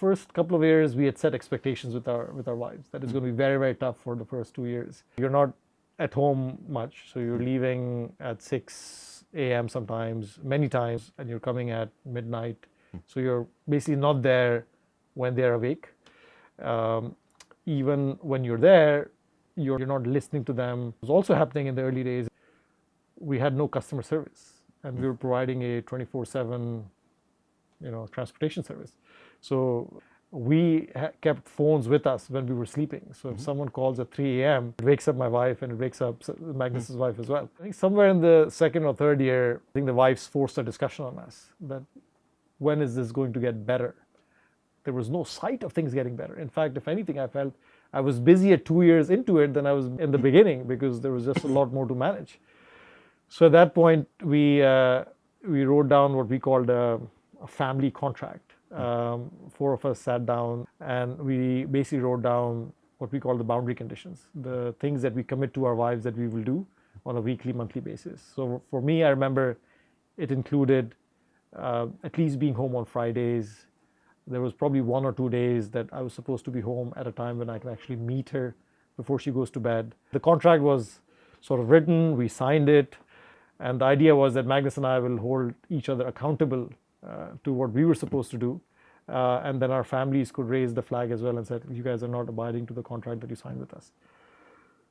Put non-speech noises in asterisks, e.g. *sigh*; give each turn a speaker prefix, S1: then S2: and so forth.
S1: first couple of years, we had set expectations with our with our wives that it's going to be very very tough for the first two years. You're not at home much, so you're leaving at 6 a.m. sometimes, many times, and you're coming at midnight. So you're basically not there when they're awake. Um, even when you're there, you're, you're not listening to them. It was also happening in the early days. We had no customer service, and we were providing a 24/7, you know, transportation service. So we kept phones with us when we were sleeping. So if mm -hmm. someone calls at 3 a.m., it wakes up my wife and it wakes up Magnus's mm -hmm. wife as well. I think somewhere in the second or third year, I think the wives forced a discussion on us that when is this going to get better? There was no sight of things getting better. In fact, if anything, I felt I was busier two years into it than I was in the *laughs* beginning because there was just a lot more to manage. So at that point, we, uh, we wrote down what we called a, a family contract. Um, four of us sat down and we basically wrote down what we call the boundary conditions, the things that we commit to our wives that we will do on a weekly, monthly basis. So for me, I remember it included uh, at least being home on Fridays, there was probably one or two days that I was supposed to be home at a time when I can actually meet her before she goes to bed. The contract was sort of written, we signed it, and the idea was that Magnus and I will hold each other accountable to what we were supposed to do. Uh, and then our families could raise the flag as well and said, you guys are not abiding to the contract that you signed with us.